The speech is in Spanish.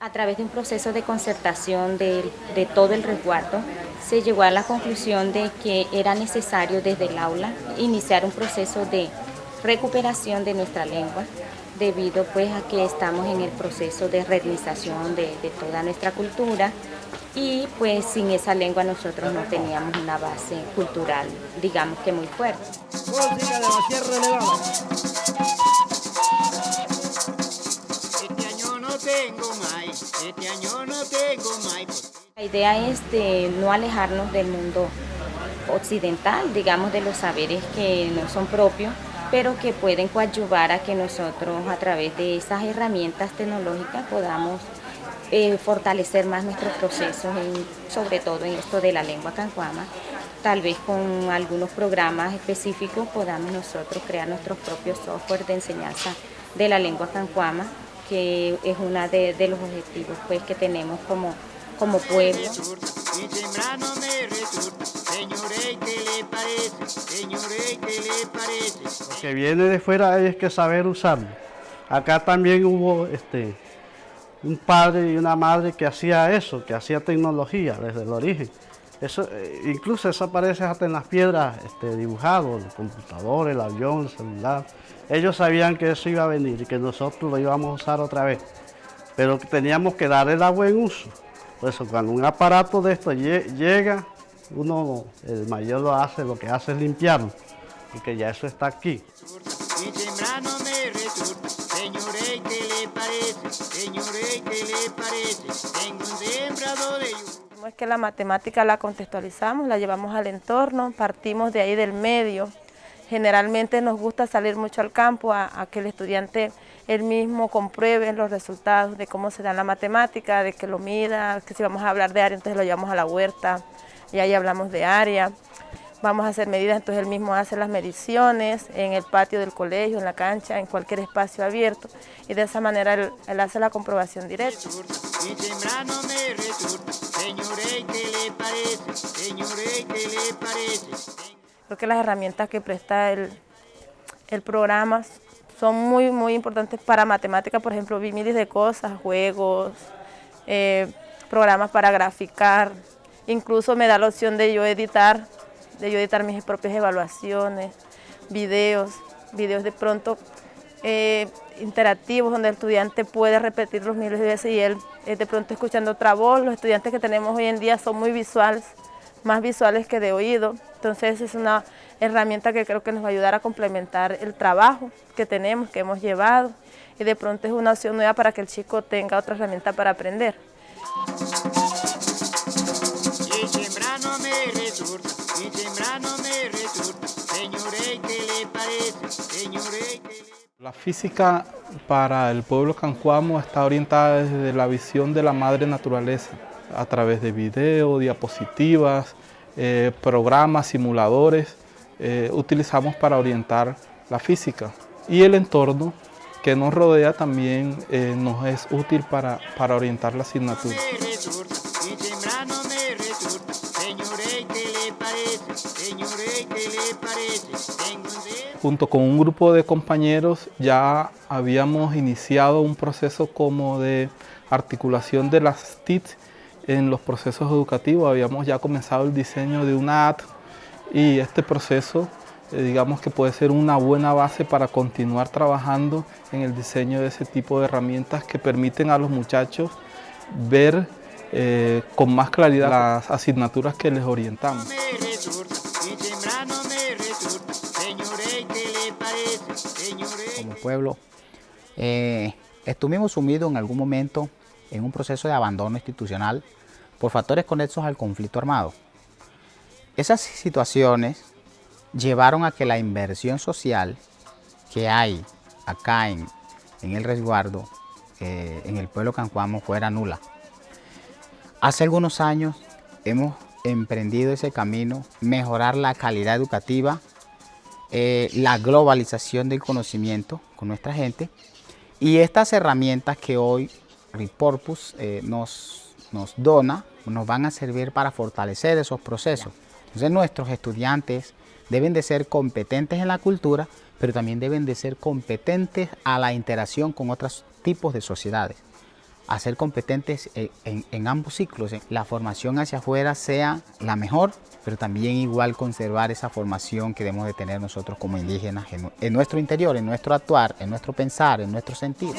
A través de un proceso de concertación de, de, todo el resguardo, se llegó a la conclusión de que era necesario desde el aula iniciar un proceso de recuperación de nuestra lengua, debido pues a que estamos en el proceso de redinización de, toda nuestra cultura y pues sin esa lengua nosotros no teníamos una base cultural, digamos que muy fuerte. Este año no tengo La idea es de no alejarnos del mundo occidental, digamos de los saberes que no son propios, pero que pueden coadyuvar a que nosotros a través de esas herramientas tecnológicas podamos eh, fortalecer más nuestros procesos, sobre todo en esto de la lengua cancuama. Tal vez con algunos programas específicos podamos nosotros crear nuestros propios software de enseñanza de la lengua cancuama que es uno de, de, los objetivos pues, que tenemos como, como pueblo. Lo que viene de fuera hay que saber usarlo. Acá también hubo este, un padre y una madre que hacía eso, que hacía tecnología desde el origen. Eso, eh, incluso eso aparece hasta en las piedras este, dibujado, el computador, el avión, el celular. Ellos sabían que eso iba a venir y que nosotros lo íbamos a usar otra vez, pero teníamos que darle el buen uso. Por eso cuando un aparato de esto llega, uno, el mayor lo hace, lo que hace es limpiarlo, porque ya eso está aquí. Señores, ¿qué le parece? Señores, ¿qué le parece? Tengo un sembrado de es que la matemática la contextualizamos, la llevamos al entorno, partimos de ahí del medio. Generalmente nos gusta salir mucho al campo a, que el estudiante él mismo compruebe los resultados de cómo se da la matemática, de que lo mida, que si vamos a hablar de área, entonces lo llevamos a la huerta y ahí hablamos de área. Vamos a hacer medidas, entonces él mismo hace las mediciones en el patio del colegio, en la cancha, en cualquier espacio abierto y de esa manera él, él hace la comprobación directa. Creo que las herramientas que presta el, el programa son muy, muy importantes para matemáticas, por ejemplo, vi miles de cosas, juegos, eh, programas para graficar, incluso me da la opción de yo editar, de yo editar mis propias evaluaciones, videos, videos de pronto eh, interactivos donde el estudiante puede repetirlos miles de veces y él eh, de pronto escuchando otra voz. Los estudiantes que tenemos hoy en día son muy visuales, más visuales que de oído. Entonces es una herramienta que creo que nos va a ayudar a complementar el trabajo que tenemos, que hemos llevado. Y de pronto es una opción nueva para que el chico tenga otra herramienta para aprender. La física para el pueblo cancuamo está orientada desde la visión de la madre naturaleza a través de videos, diapositivas, eh, programas, simuladores, eh, utilizamos para orientar la física. Y el entorno que nos rodea también eh, nos es útil para, para orientar la asignatura. Junto con un grupo de compañeros ya habíamos iniciado un proceso como de articulación de las TIC en los procesos educativos. Habíamos ya comenzado el diseño de una AT y este proceso eh, digamos que puede ser una buena base para continuar trabajando en el diseño de ese tipo de herramientas que permiten a los muchachos ver eh, con más claridad las asignaturas que les orientamos. Como pueblo, eh, estuvimos sumidos en algún momento en un proceso de abandono institucional por factores conexos al conflicto armado. Esas situaciones llevaron a que la inversión social que hay acá en, el resguardo, eh, en el pueblo cancuamo, fuera nula. Hace algunos años hemos emprendido ese camino, mejorar la calidad educativa, eh, la globalización del conocimiento con nuestra gente y estas herramientas que hoy Repurpose eh, nos, nos dona, nos van a servir para fortalecer esos procesos. Entonces nuestros estudiantes deben de ser competentes en la cultura, pero también deben de ser competentes a la interacción con otros tipos de sociedades. A ser competentes en, ambos ciclos, la formación hacia afuera sea la mejor, pero también igual conservar esa formación que debemos de tener nosotros como indígenas en, en nuestro interior, en nuestro actuar, en nuestro pensar, en nuestro sentir.